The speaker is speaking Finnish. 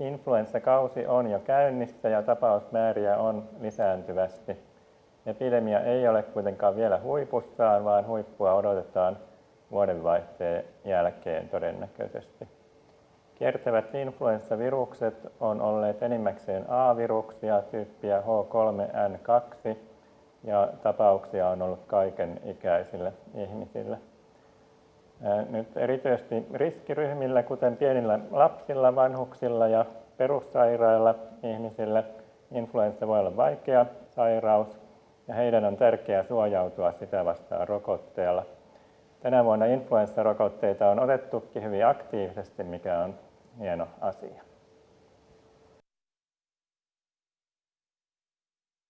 influenssakausi on jo käynnissä ja tapausmääriä on lisääntyvästi. Epidemia ei ole kuitenkaan vielä huipussaan, vaan huippua odotetaan vuodenvaihteen jälkeen todennäköisesti. Kiertävät influenssavirukset on olleet enimmäkseen A-viruksia tyyppiä H3N2 ja tapauksia on ollut kaiken ikäisille ihmisille. Nyt erityisesti riskiryhmillä, kuten pienillä lapsilla, vanhuksilla ja perussairailla ihmisillä, influenssa voi olla vaikea sairaus ja heidän on tärkeää suojautua sitä vastaan rokotteella. Tänä vuonna influenssarokotteita on otettukin hyvin aktiivisesti, mikä on hieno asia.